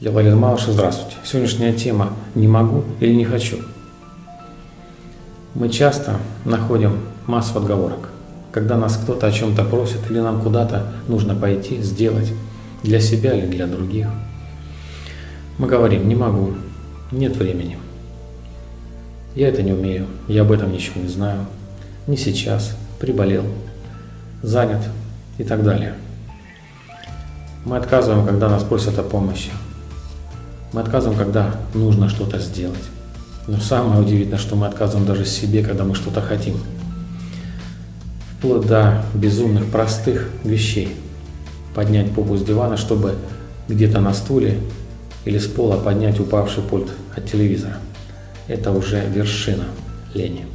Я Валерий Малышев, здравствуйте. Сегодняшняя тема «Не могу или не хочу». Мы часто находим массу отговорок, когда нас кто-то о чем-то просит или нам куда-то нужно пойти, сделать, для себя или для других. Мы говорим «не могу», «нет времени», «я это не умею», «я об этом ничего не знаю», «не сейчас», «приболел», «занят» и так далее. Мы отказываем, когда нас просят о помощи, мы отказываем, когда нужно что-то сделать. Но самое удивительное, что мы отказываем даже себе, когда мы что-то хотим. Вплоть до безумных простых вещей. Поднять попу с дивана, чтобы где-то на стуле или с пола поднять упавший пульт от телевизора. Это уже вершина лени.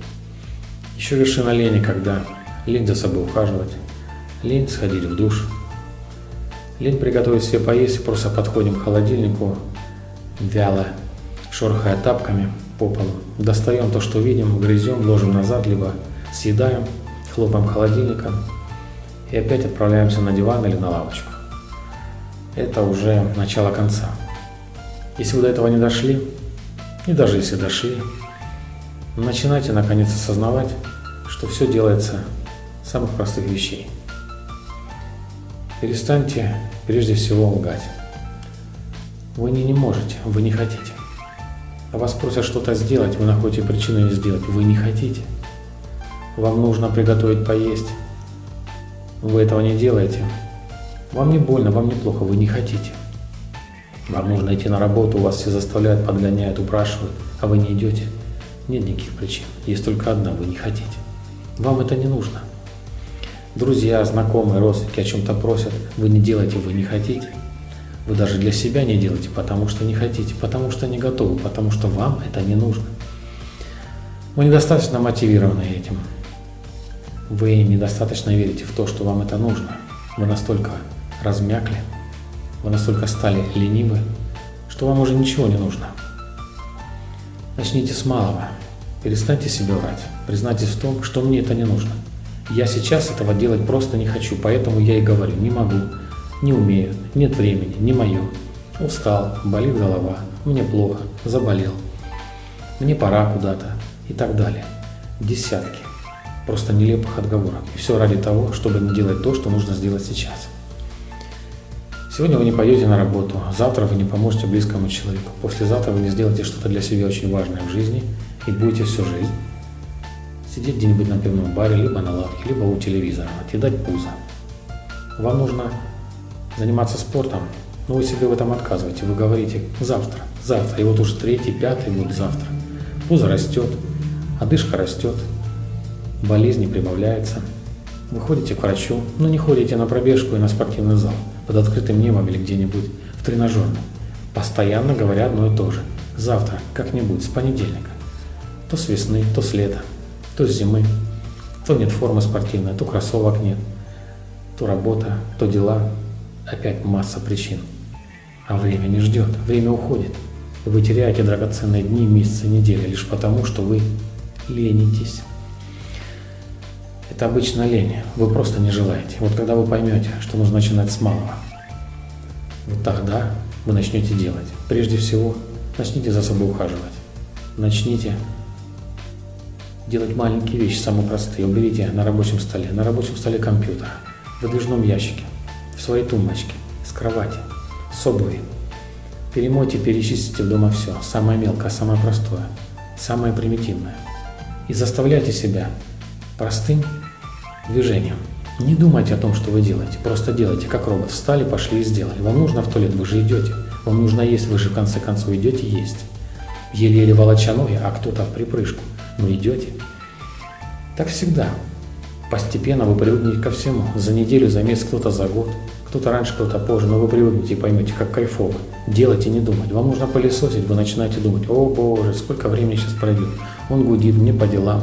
Еще вершина лени, когда лень за собой ухаживать, лень сходить в душ, лень приготовить себе поесть, просто подходим к холодильнику, вяло, шорхая тапками по полу. Достаем то, что видим, грызем, ложим назад, либо съедаем, хлопаем холодильником и опять отправляемся на диван или на лавочку. Это уже начало конца. Если вы до этого не дошли, и даже если дошли, начинайте наконец осознавать, что все делается с самых простых вещей. Перестаньте прежде всего лгать. Вы не, не можете, вы не хотите. Вас просят что-то сделать, вы находите причину не сделать, вы не хотите. Вам нужно приготовить поесть, вы этого не делаете. Вам не больно, вам не плохо, вы не хотите. Вам нужно идти на работу, вас все заставляют, подгоняют, упрашивают, а вы не идете. Нет никаких причин, есть только одна, вы не хотите. Вам это не нужно. Друзья, знакомые, родственники о чем-то просят, вы не делаете, вы не хотите. Вы даже для себя не делаете, потому что не хотите, потому что не готовы, потому что вам это не нужно. Вы недостаточно мотивированы этим. Вы недостаточно верите в то, что вам это нужно. Вы настолько размякли, вы настолько стали ленивы, что вам уже ничего не нужно. Начните с малого. Перестаньте себе врать. Признайтесь в том, что мне это не нужно. Я сейчас этого делать просто не хочу, поэтому я и говорю, не могу, не умею, нет времени, не мое. Устал, болит голова, мне плохо, заболел. Мне пора куда-то и так далее. Десятки просто нелепых отговорок. И все ради того, чтобы не делать то, что нужно сделать сейчас. Сегодня вы не пойдете на работу, завтра вы не поможете близкому человеку, послезавтра вы не сделаете что-то для себя очень важное в жизни и будете всю жизнь сидеть где-нибудь на пивном баре, либо на лавке, либо у телевизора, отъедать пузо. Вам нужно заниматься спортом, но вы себе в этом отказываете. Вы говорите завтра, завтра, и вот уже третий, пятый год завтра. Пузо растет, одышка растет, болезни прибавляется. Вы ходите к врачу, но не ходите на пробежку и на спортивный зал, под открытым небом или где-нибудь в тренажерном. Постоянно говоря одно и то же. Завтра, как-нибудь, с понедельника. То с весны, то с лета, то с зимы. То нет формы спортивной, то кроссовок нет, то работа, то дела, Опять масса причин. А время не ждет, время уходит. Вы теряете драгоценные дни, месяцы, недели лишь потому, что вы ленитесь. Это обычно лень, вы просто не желаете. Вот когда вы поймете, что нужно начинать с малого, вот тогда вы начнете делать. Прежде всего, начните за собой ухаживать. Начните делать маленькие вещи, самые простые. Уберите на рабочем столе, на рабочем столе компьютер, в выдвижном ящике своей тумбочке, с кровати, с обуви. Перемойте, перечистите дома все, самое мелкое, самое простое, самое примитивное. И заставляйте себя простым движением. Не думайте о том, что вы делаете, просто делайте, как робот. Встали, пошли и сделали. Вам нужно в туалет, вы же идете. Вам нужно есть, вы же в конце концов идете есть. Еле-еле волоча ноги, а кто-то в припрыжку. Но идете. Так всегда. Постепенно вы привыкнете ко всему. За неделю, за месяц, кто-то за год. Кто-то раньше, кто-то позже, но вы привыкнете и поймете, как кайфово. Делать и не думать. Вам нужно пылесосить, вы начинаете думать, о боже, сколько времени сейчас пройдет. Он гудит, мне по делам.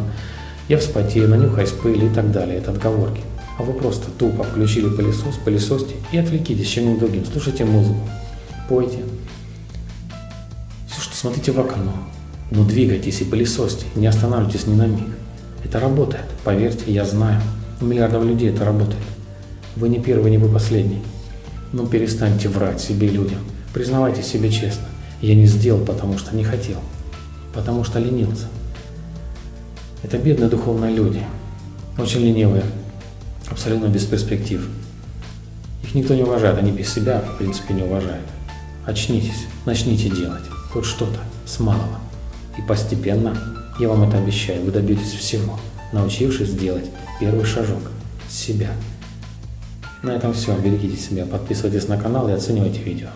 Я вспотею, нанюхаюсь пыли и так далее. Это отговорки. А вы просто тупо включили пылесос, пылесосьте и отвлекитесь чем-нибудь другим. Слушайте музыку, пойте. Слушайте, смотрите в окно. Но двигайтесь и пылесосьте, не останавливайтесь ни на миг. Это работает, поверьте, я знаю. У миллиардов людей это работает. Вы не первый, не вы последний. Но перестаньте врать себе и людям, Признавайте себе честно. Я не сделал, потому что не хотел. Потому что ленился. Это бедные духовные люди. Очень ленивые. Абсолютно без перспектив. Их никто не уважает, они без себя, в принципе, не уважают. Очнитесь, начните делать хоть что-то с малого. И постепенно, я вам это обещаю, вы добьетесь всего, научившись делать первый шажок с себя. На этом все. Берегите себя, подписывайтесь на канал и оценивайте видео.